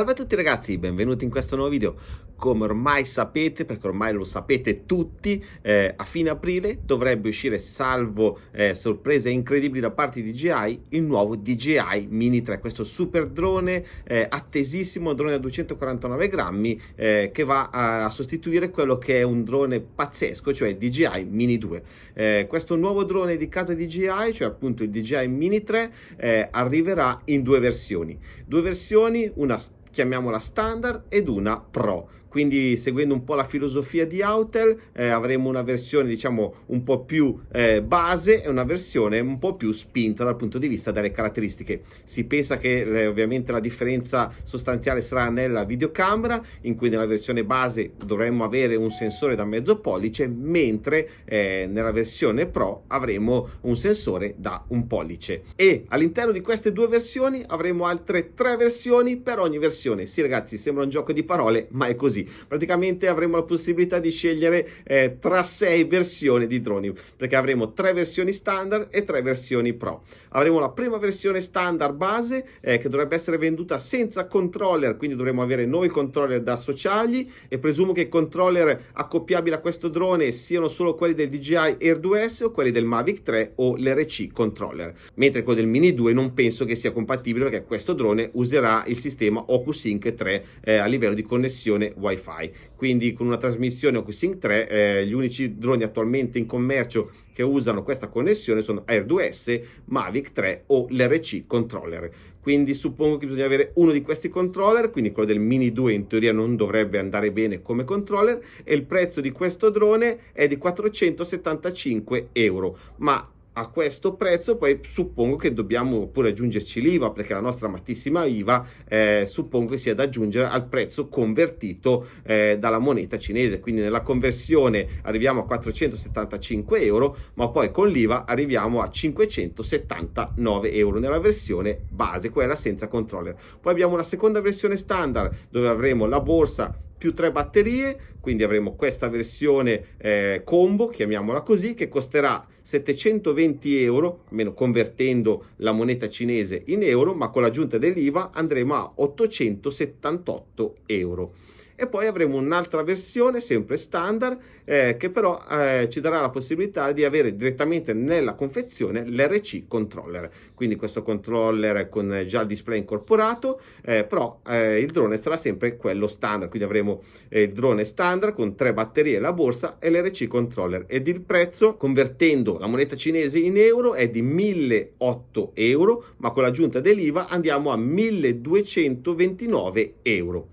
Salve a tutti ragazzi, benvenuti in questo nuovo video. Come ormai sapete, perché ormai lo sapete tutti, eh, a fine aprile dovrebbe uscire, salvo eh, sorprese incredibili da parte di DJI, il nuovo DJI Mini 3, questo super drone eh, attesissimo, drone da 249 grammi, eh, che va a, a, sostituire quello che è un drone pazzesco, cioè DJI Mini 2. Eh, questo nuovo drone di casa DJI, cioè appunto il DJI Mini 3, eh, arriverà in due versioni. Due versioni, una chiamiamola standard ed una pro quindi seguendo un po' la filosofia di Autel eh, avremo una versione diciamo un po' più eh, base e una versione un po' più spinta dal punto di vista delle caratteristiche. Si pensa che eh, ovviamente la differenza sostanziale sarà nella videocamera in cui nella versione base dovremmo avere un sensore da mezzo pollice mentre eh, nella versione Pro avremo un sensore da un pollice e all'interno di queste due versioni avremo altre tre versioni per ogni versione. Sì ragazzi sembra un gioco di parole ma è così così. Praticamente avremo la possibilità di scegliere eh, tra sei versioni di droni, perché avremo tre versioni standard e tre versioni pro. Avremo la prima versione standard base eh, che dovrebbe essere venduta senza controller, quindi dovremo avere noi il controller da associargli e presumo che i controller accoppiabili a questo drone siano solo quelli del DJI Air 2S o quelli del Mavic 3 o l'RC controller, mentre quello del Mini 2 non penso che sia compatibile perché questo drone userà il sistema OcuSync 3 eh, a livello di connessione Wi-Fi wifi. Quindi con una trasmissione OcuSync 3 eh, gli unici droni attualmente in commercio che usano questa connessione sono Air 2S, Mavic 3 o l'RC controller. Quindi suppongo che bisogna avere uno di questi controller quindi quello del Mini 2 in teoria non dovrebbe andare bene come controller e il prezzo di questo drone è di 475 euro. Ma a questo prezzo poi suppongo che dobbiamo pure aggiungerci l'IVA perché la nostra amatissima IVA eh, suppongo che sia da aggiungere al prezzo convertito eh, dalla moneta cinese. Quindi nella conversione arriviamo a 475 euro ma poi con l'IVA arriviamo a 579 euro nella versione base quella senza controller. Poi abbiamo una seconda versione standard dove avremo la borsa più tre batterie, quindi avremo questa versione eh, combo, chiamiamola così, che costerà 720 euro, almeno convertendo la moneta cinese in euro, ma con l'aggiunta dell'IVA andremo a 878 euro e poi avremo un'altra versione sempre standard eh, che però eh, ci darà la possibilità di avere direttamente nella confezione l'RC controller. Quindi questo controller con già il display incorporato eh, però eh, il drone sarà sempre quello standard. Quindi avremo eh, il drone standard con tre batterie la borsa e l'RC controller. Ed il prezzo convertendo la moneta cinese in euro è di 1008 euro ma con l'aggiunta dell'IVA andiamo a 1229 euro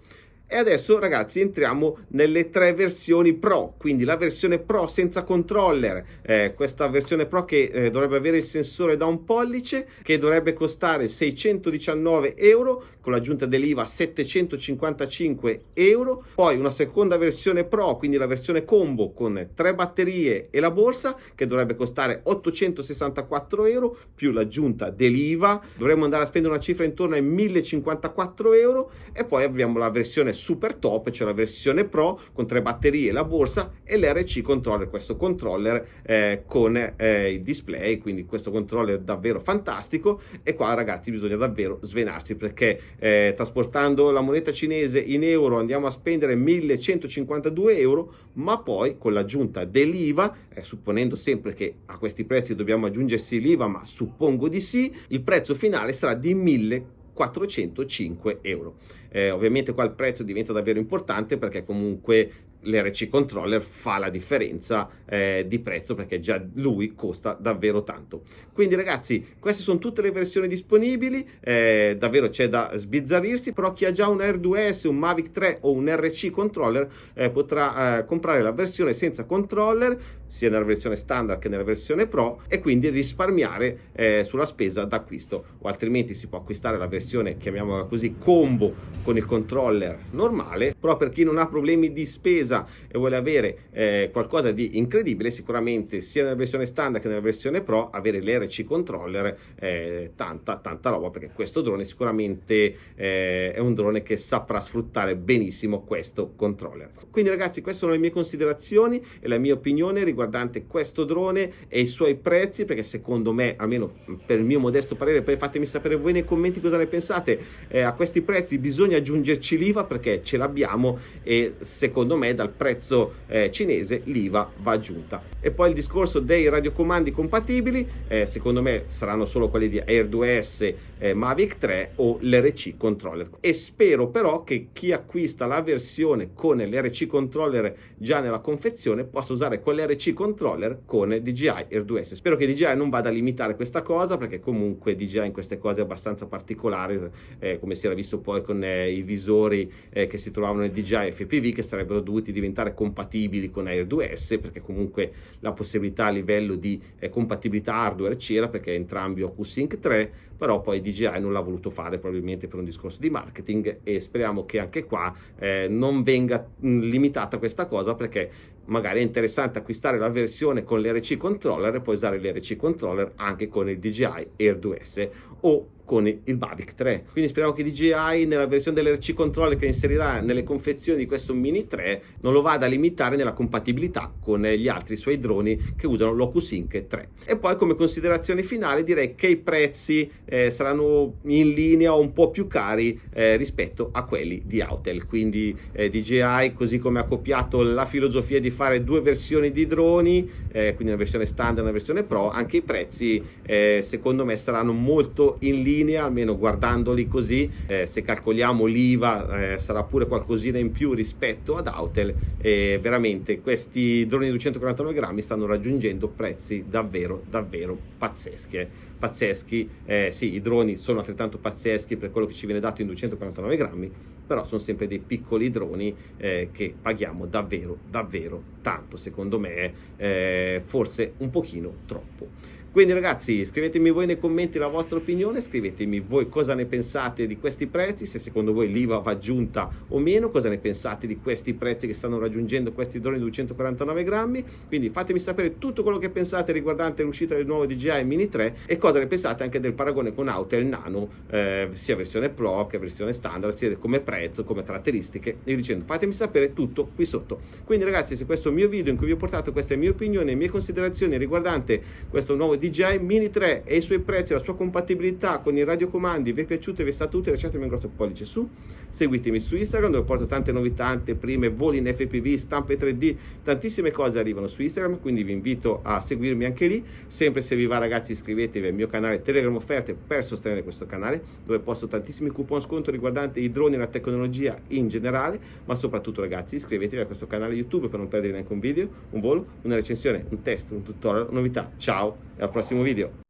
e adesso ragazzi entriamo nelle tre versioni Pro, quindi la versione Pro senza controller, eh, questa versione Pro che eh, dovrebbe avere il sensore da un pollice, che dovrebbe costare 619 euro, con l'aggiunta dell'IVA 755 euro, poi una seconda versione Pro, quindi la versione combo con tre batterie e la borsa, che dovrebbe costare 864 euro, più l'aggiunta dell'IVA, dovremmo andare a spendere una cifra intorno ai 1054 euro, e poi abbiamo la versione super top, cioè la versione Pro con tre batterie, la borsa e l'RC controller, questo controller eh, con eh, il display, quindi questo controller davvero fantastico. E qua ragazzi bisogna davvero svenarsi perché eh, trasportando la moneta cinese in euro andiamo a spendere 1152 euro, ma poi con l'aggiunta dell'IVA, eh, supponendo sempre che a questi prezzi dobbiamo aggiungersi l'IVA, ma suppongo di sì, il prezzo finale sarà di 1000 405 euro. Eh, ovviamente qua il prezzo diventa davvero importante perché comunque l'RC controller fa la differenza eh, di prezzo perché già lui costa davvero tanto. Quindi ragazzi queste sono tutte le versioni disponibili eh, davvero c'è da sbizzarrirsi però chi ha già un Air 2S un Mavic 3 o un RC controller eh, potrà eh, comprare la versione senza controller sia nella versione standard che nella versione pro e quindi risparmiare eh, sulla spesa d'acquisto o altrimenti si può acquistare la versione chiamiamola così combo con il controller normale però per chi non ha problemi di spesa spesa e vuole avere eh, qualcosa di incredibile, sicuramente sia nella versione standard che nella versione Pro avere l'RC controller eh, tanta tanta roba perché questo drone sicuramente eh, è un drone che saprà sfruttare benissimo questo controller. Quindi ragazzi queste sono le mie considerazioni e la mia opinione riguardante questo drone e i suoi prezzi perché secondo me almeno per il mio modesto parere poi fatemi sapere voi nei commenti cosa ne pensate eh, a questi prezzi bisogna aggiungerci l'IVA perché ce l'abbiamo e secondo me dal prezzo eh, cinese l'IVA va aggiunta. E poi il discorso dei radiocomandi compatibili eh, secondo me saranno solo quelli di Air 2S eh, Mavic 3 o l'RC controller. E spero però che chi acquista la versione con l'RC controller già nella confezione possa usare quell'RC controller con DJI Air 2S spero che DJI non vada a limitare questa cosa perché comunque DJI in queste cose è abbastanza particolare eh, come si era visto poi con eh, i visori eh, che si trovavano nel DJI FPV che sarebbero dovuti diventare compatibili con Air 2S perché comunque la possibilità a livello di eh, compatibilità hardware c'era perché entrambi OcuSync 3 però poi DJI non l'ha voluto fare probabilmente per un discorso di marketing e speriamo che anche qua eh, non venga mh, limitata questa cosa perché magari è interessante acquistare la versione con l'RC controller e poi usare l'RC controller anche con il DJI Air 2S o con il Mavic 3 quindi speriamo che DJI nella versione dell'RC controller che inserirà nelle confezioni di questo Mini 3 non lo vada a limitare nella compatibilità con gli altri suoi droni che usano l'OcuSync 3 e poi come considerazione finale direi che i prezzi eh, saranno in linea o un po' più cari eh, rispetto a quelli di Autel. Quindi eh, DJI così come ha copiato la filosofia di fare due versioni di droni eh, quindi una versione standard e una versione pro anche i prezzi eh, secondo me saranno molto in linea linea, almeno guardandoli così, eh, se calcoliamo l'IVA eh, sarà pure qualcosina in più rispetto ad Autel e veramente questi droni di 249 grammi stanno raggiungendo prezzi davvero davvero pazzeschi. Pazzeschi, eh, sì i droni sono altrettanto pazzeschi per quello che ci viene dato in 249 grammi, però sono sempre dei piccoli droni eh, che paghiamo davvero davvero tanto secondo me, eh, forse un pochino troppo. Quindi ragazzi scrivetemi voi nei commenti la vostra opinione, scrivetemi voi cosa ne pensate di questi prezzi, se secondo voi l'IVA va aggiunta o meno, cosa ne pensate di questi prezzi che stanno raggiungendo questi droni 249 grammi, quindi fatemi sapere tutto quello che pensate riguardante l'uscita del nuovo DJI Mini 3 e cosa ne pensate anche del paragone con Autel Nano, eh, sia versione Pro che versione standard, sia come prezzo, come caratteristiche e dicendo. Fatemi sapere tutto qui sotto. Quindi ragazzi se questo è il mio video in cui vi ho portato queste mie opinioni e mie considerazioni riguardante questo nuovo DJI Mini 3 e i suoi prezzi, la sua compatibilità con i radiocomandi vi è piaciuto e vi è stato utile lasciatemi un grosso pollice su seguitemi su Instagram dove porto tante novità anteprime, voli in FPV, stampe 3D tantissime cose arrivano su Instagram quindi vi invito a seguirmi anche lì sempre se vi va ragazzi iscrivetevi al mio canale Telegram Offerte per sostenere questo canale dove posto tantissimi coupon sconto riguardanti i droni e la tecnologia in generale ma soprattutto ragazzi iscrivetevi a questo canale YouTube per non perdere neanche un video, un volo, una recensione, un test, un tutorial, novità. Ciao e al prossimo video